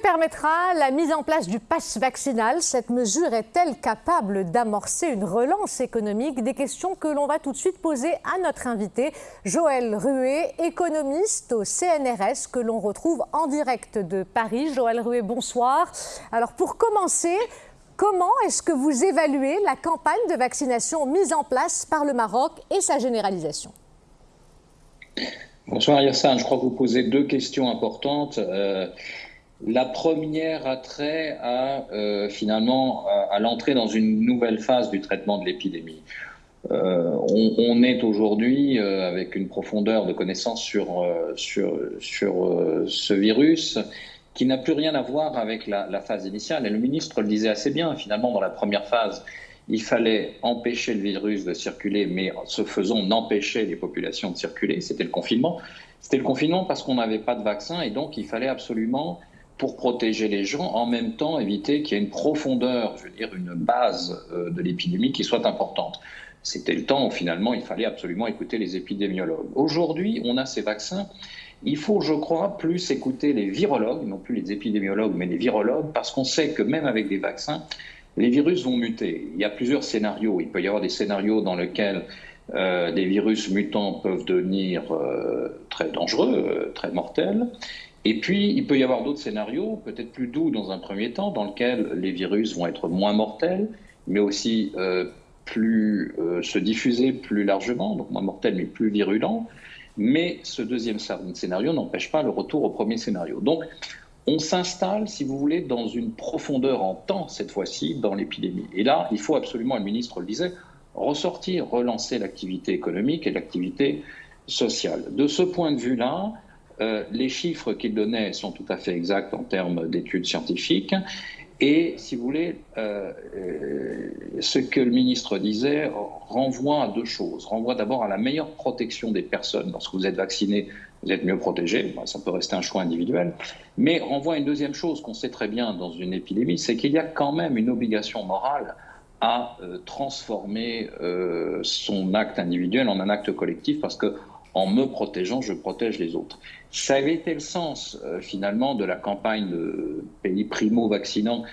permettra la mise en place du pass vaccinal. Cette mesure est-elle capable d'amorcer une relance économique? Des questions que l'on va tout de suite poser à notre invité, Joël Ruet, économiste au CNRS, que l'on retrouve en direct de Paris. Joël Ruet, bonsoir. Alors pour commencer, comment est-ce que vous évaluez la campagne de vaccination mise en place par le Maroc et sa généralisation? Bonsoir Yassine, je crois que vous posez deux questions importantes. Euh, la première a trait à euh, finalement à, l'entrée dans une nouvelle phase du traitement de l'épidémie. Euh, on, est aujourd'hui avec une profondeur de connaissance sur, sur, sur ce virus qui n'a plus rien à voir avec la, phase initiale. Et le ministre le disait assez bien, finalement, dans la première phase, il fallait empêcher le virus de circuler, mais ce faisant, on empêchait les populations de circuler. C'était le confinement. C'était le confinement parce qu'on n'avait pas de vaccin et donc il fallait absolument, pour protéger les gens, en même temps éviter qu'il y ait une profondeur, je veux dire, une base euh, de l'épidémie qui soit importante. C'était le temps où finalement il fallait absolument écouter les épidémiologues. Aujourd'hui, on a ces vaccins. Il faut, je crois, plus écouter les virologues, non plus les épidémiologues, mais les virologues, parce qu'on sait que même avec des vaccins, les virus vont muter. Il y a plusieurs scénarios. Il peut y avoir des scénarios dans lesquels euh, des virus mutants peuvent devenir euh, très dangereux, très mortels. Et puis, il peut y avoir d'autres scénarios, peut-être plus doux dans un premier temps, dans lesquels les virus vont être moins mortels, mais aussi plus se diffuser plus largement, donc moins mortels mais plus virulents. Mais ce deuxième scénario n'empêche pas le retour au premier scénario. Donc, on s'installe, si vous voulez, dans une profondeur en temps, cette fois-ci, dans l'épidémie. Et là, il faut absolument, le ministre le disait, ressortir, relancer l'activité économique et l'activité sociale. De ce point de vue-là, euh, les chiffres qu'il donnait sont tout à fait exacts en termes d'études scientifiques. Et, si vous voulez, euh, euh, ce que le ministre disait renvoie à deux choses. Renvoie d'abord à la meilleure protection des personnes. Lorsque vous êtes vacciné, vous êtes mieux protégé. ça peut rester un choix individuel. Mais renvoie à une deuxième chose qu'on sait très bien dans une épidémie, c'est qu'il y a quand même une obligation morale à transformer son acte individuel en un acte collectif parce que en me protégeant, je protège les autres. Ça avait été le sens, euh, finalement, de la campagne de pays primo-vaccinants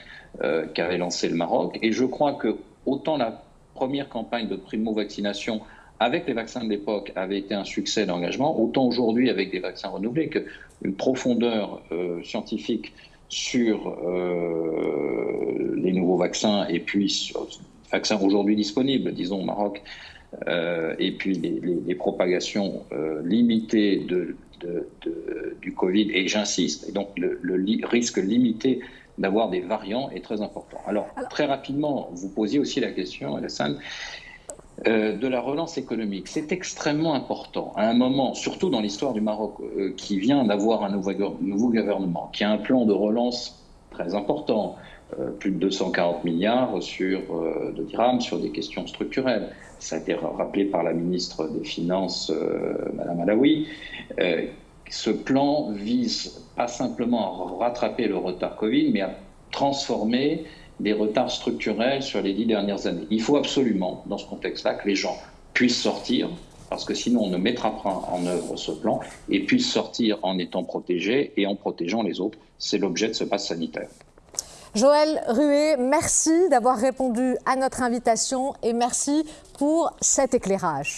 euh, qu'avait lancé le Maroc. Et je crois que autant la première campagne de primo-vaccination avec les vaccins de l'époque avait été un succès d'engagement, autant aujourd'hui, avec des vaccins renouvelés, qu'une profondeur euh, scientifique sur les nouveaux vaccins et puis vaccins aujourd'hui disponibles, disons au Maroc, euh, et puis les, propagations euh, limitées de, du Covid, et j'insiste, et donc le, risque limité d'avoir des variants est très important. Alors, très rapidement, vous posiez aussi la question, Alassane, euh, de la relance économique. C'est extrêmement important à un moment, surtout dans l'histoire du Maroc, qui vient d'avoir un nouveau, nouveau, gouvernement, qui a un plan de relance très important, plus de 240 milliards sur, de dirhams sur des questions structurelles ça a été rappelé par la ministre des Finances, euh, Madame Alaoui, euh, ce plan vise pas simplement à rattraper le retard Covid, mais à transformer des retards structurels sur les dix dernières années. Il faut absolument, dans ce contexte-là, que les gens puissent sortir, parce que sinon on ne mettra pas en œuvre ce plan, et puissent sortir en étant protégés et en protégeant les autres. C'est l'objet de ce pass sanitaire. Joël Ruet, merci d'avoir répondu à notre invitation et merci pour cet éclairage.